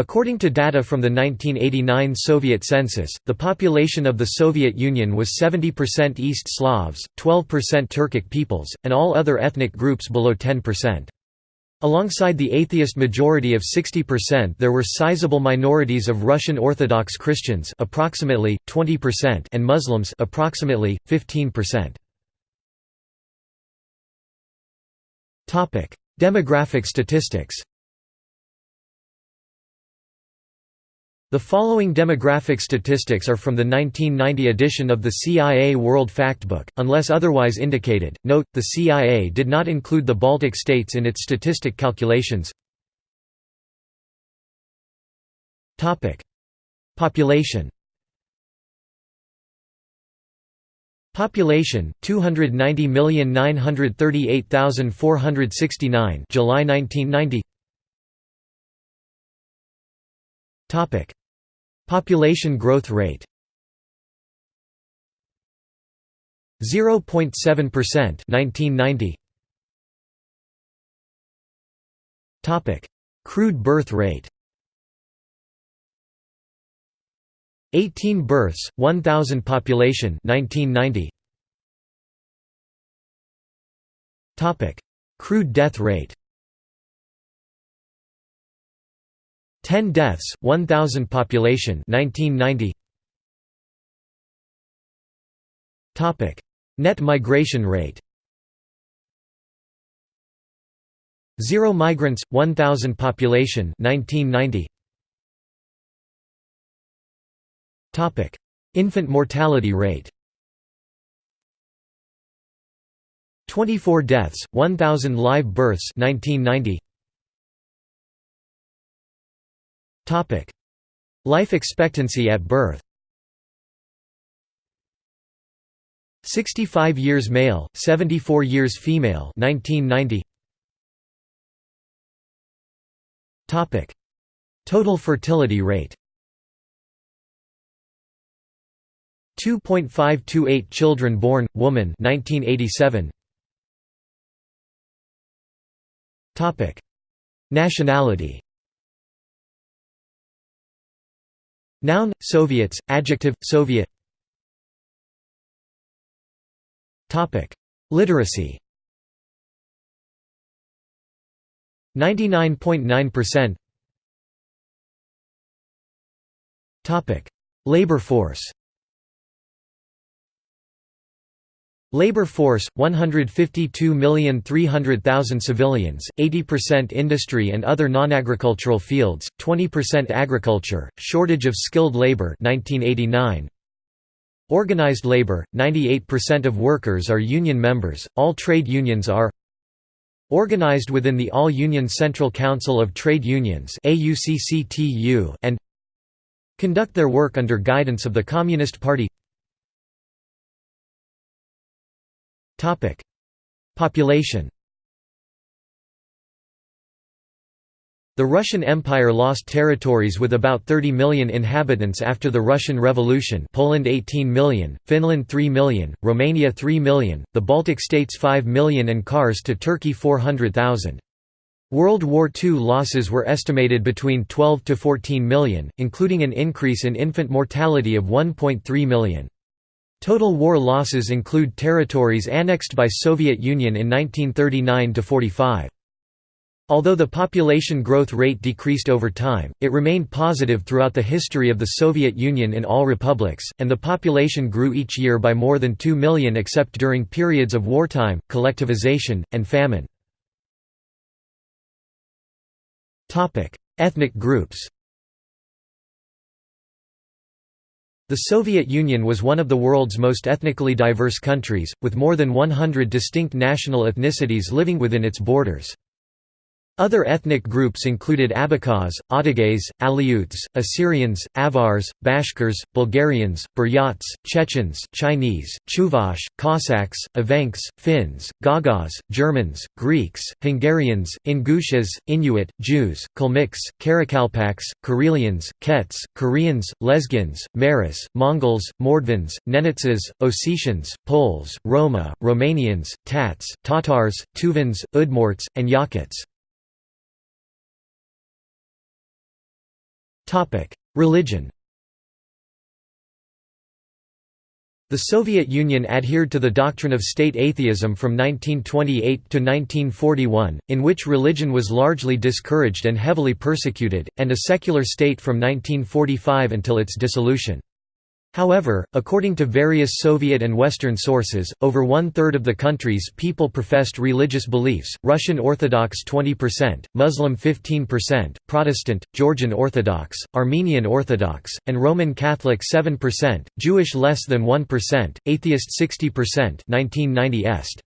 According to data from the 1989 Soviet census, the population of the Soviet Union was 70% East Slavs, 12% Turkic peoples, and all other ethnic groups below 10%. Alongside the atheist majority of 60% there were sizable minorities of Russian Orthodox Christians approximately 20% and Muslims approximately 15%. Topic: Demographic statistics. The following demographic statistics are from the 1990 edition of the CIA World Factbook, unless otherwise indicated. Note, the CIA did not include the Baltic states in its statistic calculations. Topic: Population. Population 290,938,469 July 1990 Topic Population growth rate 0.7% 1990 Topic. Crude birth rate 18 births 1000 population 1990 Topic. Crude death rate 10 deaths, 1,000 population 1990. Topic: Net migration rate. 0 migrants, 1,000 population 1990. Topic: Infant mortality rate. 24 deaths, 1,000 live births 1990. Life expectancy at birth. 65 years male, 74 years female. 1990. Topic: Total fertility rate. 2.528 children born woman. 1987 Topic. Nationality Noun, Soviets, adjective, Soviet. Topic. Literacy. 99.9% Topic: Labor force Labor force 152,300,000 civilians, 80% industry and other non-agricultural fields, 20% agriculture, shortage of skilled labor 1989. Organized labor 98% of workers are union members, all trade unions are organized within the All-Union Central Council of Trade Unions and conduct their work under guidance of the Communist Party Topic: Population. The Russian Empire lost territories with about 30 million inhabitants after the Russian Revolution Poland 18 million, Finland 3 million, Romania 3 million, the Baltic states 5 million and Kars to Turkey 400,000. World War II losses were estimated between 12 to 14 million, including an increase in infant mortality of 1.3 million. Total war losses include territories annexed by Soviet Union in 1939–45. Although the population growth rate decreased over time, it remained positive throughout the history of the Soviet Union in all republics, and the population grew each year by more than 2 million except during periods of wartime, collectivization, and famine. Ethnic groups The Soviet Union was one of the world's most ethnically diverse countries, with more than 100 distinct national ethnicities living within its borders. Other ethnic groups included Abkhaz, Otogays, Aleuts, Assyrians, Avars, Bashkirs, Bulgarians, Buryats, Chechens, Chinese, Chuvash, Cossacks, Evenks, Finns, Gagauz, Germans, Greeks, Hungarians, Ingushes, Inuit, Jews, Kalmyks, Karakalpaks, Karelians, Kets, Koreans, Lezgins, Meris, Mongols, Mordvins, Nenetsas, Ossetians, Poles, Roma, Romanians, Tats, Tatars, Tuvans, Udmurts, and Yakuts. Religion The Soviet Union adhered to the doctrine of state atheism from 1928 to 1941, in which religion was largely discouraged and heavily persecuted, and a secular state from 1945 until its dissolution. However, according to various Soviet and Western sources, over one-third of the country's people professed religious beliefs, Russian Orthodox 20%, Muslim 15%, Protestant, Georgian Orthodox, Armenian Orthodox, and Roman Catholic 7%, Jewish less than 1%, atheist 60% 1990 est.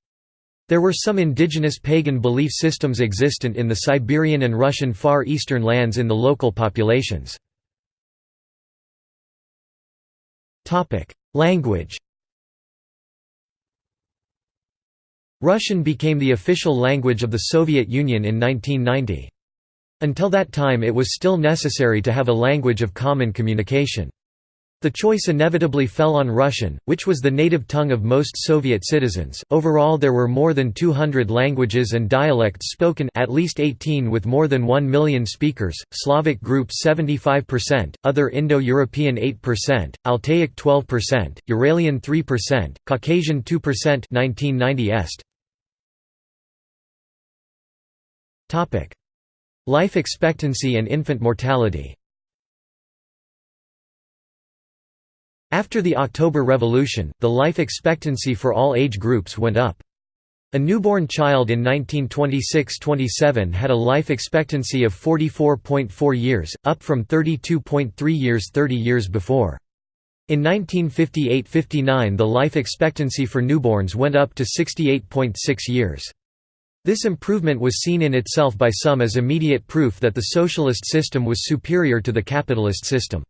There were some indigenous pagan belief systems existent in the Siberian and Russian Far Eastern lands in the local populations. Language Russian became the official language of the Soviet Union in 1990. Until that time it was still necessary to have a language of common communication. The choice inevitably fell on Russian, which was the native tongue of most Soviet citizens. Overall, there were more than 200 languages and dialects spoken, at least 18 with more than 1 million speakers. Slavic group 75%, other Indo-European 8%, Altaic 12%, Uralian 3%, Caucasian 2%. 1990 est. Topic: Life expectancy and infant mortality. After the October Revolution, the life expectancy for all age groups went up. A newborn child in 1926–27 had a life expectancy of 44.4 years, up from 32.3 years 30 years before. In 1958–59 the life expectancy for newborns went up to 68.6 years. This improvement was seen in itself by some as immediate proof that the socialist system was superior to the capitalist system.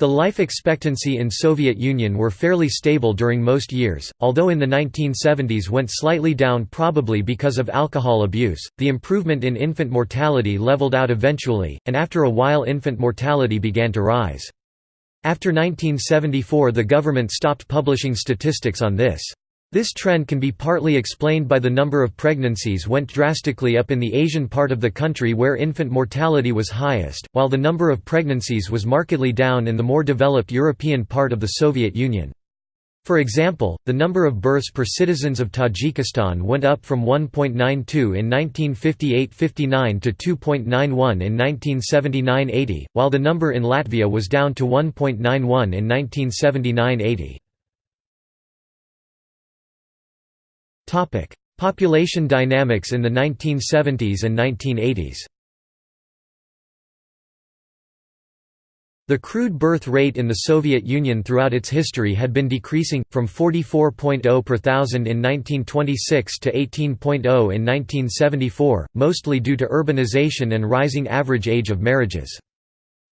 The life expectancy in Soviet Union were fairly stable during most years, although in the 1970s went slightly down probably because of alcohol abuse. The improvement in infant mortality leveled out eventually, and after a while infant mortality began to rise. After 1974 the government stopped publishing statistics on this. This trend can be partly explained by the number of pregnancies went drastically up in the Asian part of the country where infant mortality was highest, while the number of pregnancies was markedly down in the more developed European part of the Soviet Union. For example, the number of births per citizens of Tajikistan went up from 1.92 in 1958–59 to 2.91 in 1979–80, while the number in Latvia was down to 1.91 in 1979–80. Topic: Population dynamics in the 1970s and 1980s. The crude birth rate in the Soviet Union throughout its history had been decreasing, from 44.0 per thousand in 1926 to 18.0 in 1974, mostly due to urbanization and rising average age of marriages.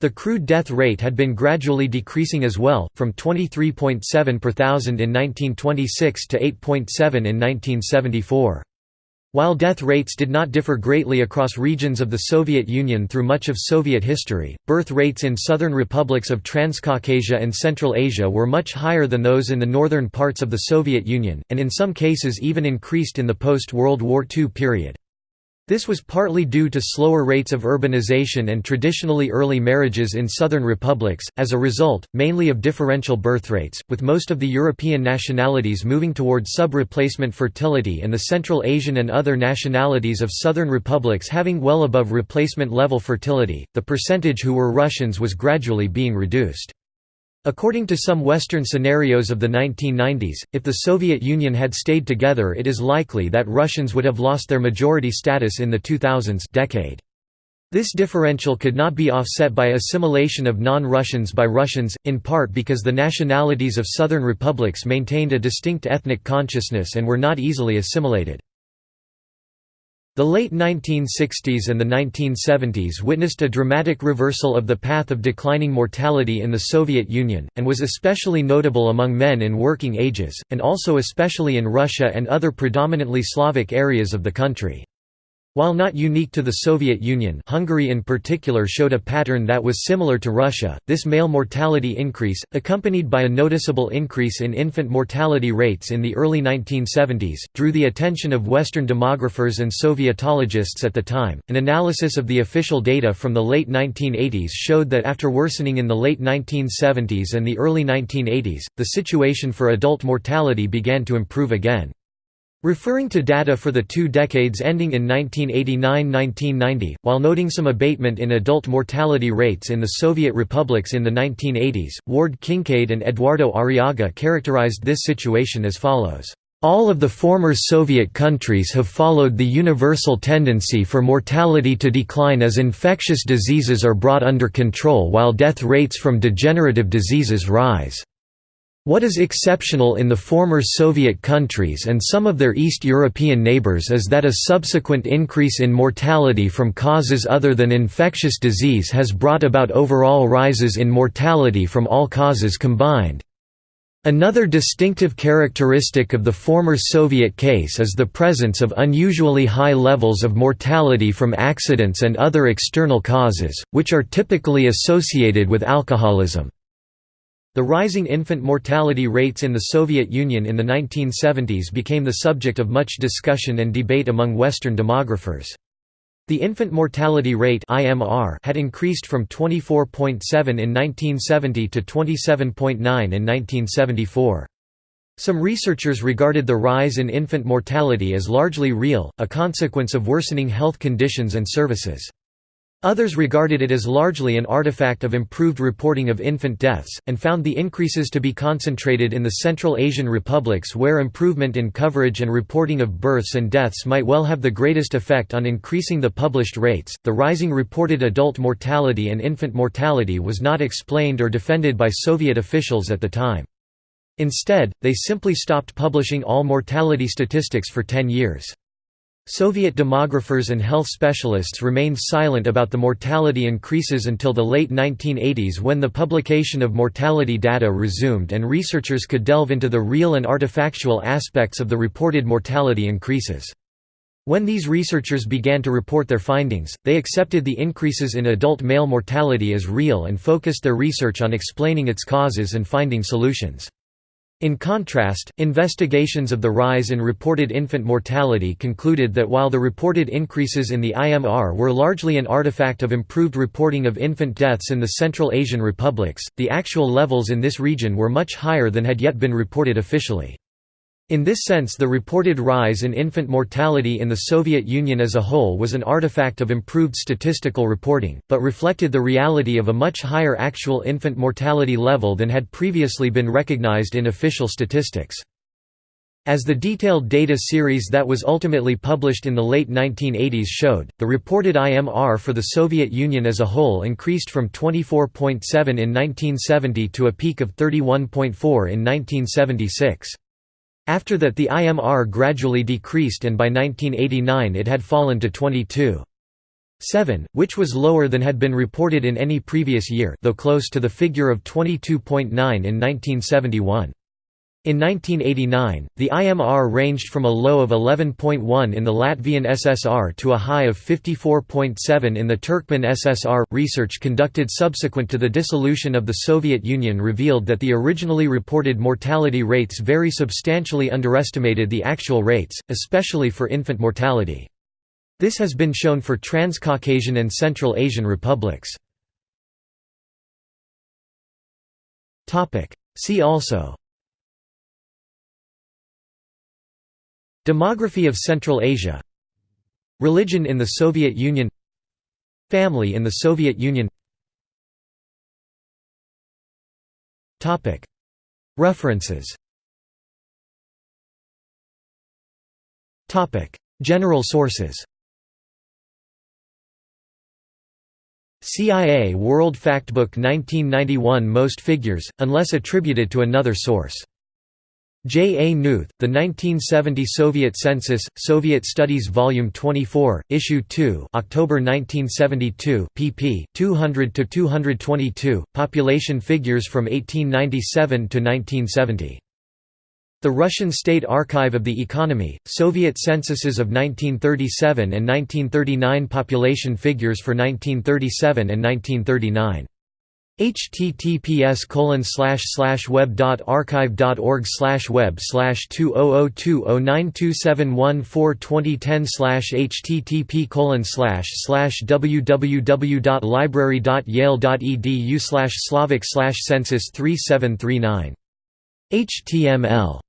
The crude death rate had been gradually decreasing as well, from 23.7 per thousand in 1926 to 8.7 in 1974. While death rates did not differ greatly across regions of the Soviet Union through much of Soviet history, birth rates in southern republics of Transcaucasia and Central Asia were much higher than those in the northern parts of the Soviet Union, and in some cases even increased in the post-World War II period. This was partly due to slower rates of urbanization and traditionally early marriages in southern republics, as a result, mainly of differential birth rates, with most of the European nationalities moving toward sub-replacement fertility and the Central Asian and other nationalities of southern republics having well above replacement level fertility. The percentage who were Russians was gradually being reduced. According to some Western scenarios of the 1990s, if the Soviet Union had stayed together it is likely that Russians would have lost their majority status in the 2000s decade. This differential could not be offset by assimilation of non-Russians by Russians, in part because the nationalities of southern republics maintained a distinct ethnic consciousness and were not easily assimilated. The late 1960s and the 1970s witnessed a dramatic reversal of the path of declining mortality in the Soviet Union, and was especially notable among men in working ages, and also especially in Russia and other predominantly Slavic areas of the country. While not unique to the Soviet Union Hungary in particular showed a pattern that was similar to Russia, this male mortality increase, accompanied by a noticeable increase in infant mortality rates in the early 1970s, drew the attention of Western demographers and Sovietologists at the time. An analysis of the official data from the late 1980s showed that after worsening in the late 1970s and the early 1980s, the situation for adult mortality began to improve again. Referring to data for the two decades ending in 1989–1990, while noting some abatement in adult mortality rates in the Soviet republics in the 1980s, Ward Kingkade and Eduardo Arriaga characterized this situation as follows. All of the former Soviet countries have followed the universal tendency for mortality to decline as infectious diseases are brought under control while death rates from degenerative diseases rise. What is exceptional in the former Soviet countries and some of their East European neighbors is that a subsequent increase in mortality from causes other than infectious disease has brought about overall rises in mortality from all causes combined. Another distinctive characteristic of the former Soviet case is the presence of unusually high levels of mortality from accidents and other external causes, which are typically associated with alcoholism. The rising infant mortality rates in the Soviet Union in the 1970s became the subject of much discussion and debate among Western demographers. The infant mortality rate had increased from 24.7 in 1970 to 27.9 in 1974. Some researchers regarded the rise in infant mortality as largely real, a consequence of worsening health conditions and services. Others regarded it as largely an artifact of improved reporting of infant deaths, and found the increases to be concentrated in the Central Asian republics where improvement in coverage and reporting of births and deaths might well have the greatest effect on increasing the published rates. The rising reported adult mortality and infant mortality was not explained or defended by Soviet officials at the time. Instead, they simply stopped publishing all mortality statistics for 10 years. Soviet demographers and health specialists remained silent about the mortality increases until the late 1980s when the publication of mortality data resumed and researchers could delve into the real and artifactual aspects of the reported mortality increases. When these researchers began to report their findings, they accepted the increases in adult male mortality as real and focused their research on explaining its causes and finding solutions. In contrast, investigations of the rise in reported infant mortality concluded that while the reported increases in the IMR were largely an artifact of improved reporting of infant deaths in the Central Asian republics, the actual levels in this region were much higher than had yet been reported officially. In this sense the reported rise in infant mortality in the Soviet Union as a whole was an artifact of improved statistical reporting, but reflected the reality of a much higher actual infant mortality level than had previously been recognized in official statistics. As the detailed data series that was ultimately published in the late 1980s showed, the reported IMR for the Soviet Union as a whole increased from 24.7 in 1970 to a peak of 31.4 in 1976. After that the IMR gradually decreased and by 1989 it had fallen to 22.7, which was lower than had been reported in any previous year though close to the figure of 22.9 in 1971. In 1989, the IMR ranged from a low of 11.1 in the Latvian SSR to a high of 54.7 in the Turkmen SSR. Research conducted subsequent to the dissolution of the Soviet Union revealed that the originally reported mortality rates very substantially underestimated the actual rates, especially for infant mortality. This has been shown for Transcaucasian and Central Asian republics. See also Demography of Central Asia. Religion in the Soviet Union. Family in the Soviet Union. References. General sources. CIA World Factbook 1991 Most figures, unless attributed to another source J. A. Newth, The 1970 Soviet Census, Soviet Studies Volume 24, Issue 2 October 1972 pp. 200–222, population figures from 1897 to 1970. The Russian State Archive of the Economy, Soviet censuses of 1937 and 1939 population figures for 1937 and 1939 https colon slash slash web dot archive dot org slash web slash two oh oh two oh nine two seven one four twenty ten slash http colon slash slash www dot library dot yale dot edu slash slavic slash census three seven three nine. Html